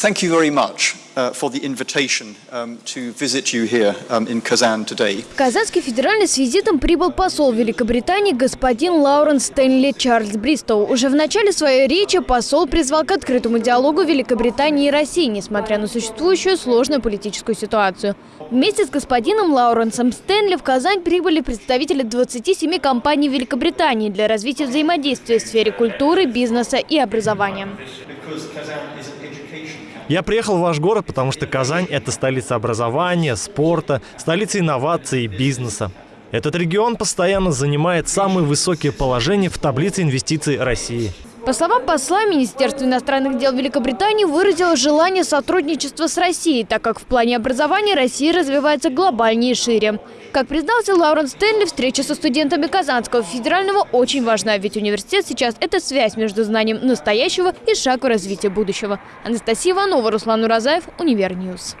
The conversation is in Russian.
Thank you very much uh, for the invitation um, to visit you here um, in Kazan today. Казанский федеральный с визитом прибыл посол Великобритании господин Лауренс Стэнли Чарльз Бристоу. Уже в начале своей речи посол призвал к открытому диалогу Великобритании и России, несмотря на существующую сложную политическую ситуацию. Вместе с господином Лауренсом Стэнли в Казань прибыли представители 27 компаний Великобритании для развития взаимодействия в сфере культуры, бизнеса и образования. Я приехал в ваш город, потому что Казань – это столица образования, спорта, столица инноваций и бизнеса. Этот регион постоянно занимает самые высокие положения в таблице инвестиций России. По словам посла, Министерство иностранных дел Великобритании выразило желание сотрудничества с Россией, так как в плане образования Россия развивается глобальнее и шире. Как признался Лауренс Стэнли, встреча со студентами Казанского федерального очень важна, ведь университет сейчас – это связь между знанием настоящего и шаг в развитие будущего. Анастасия Иванова, Руслан Уразаев, Univer News.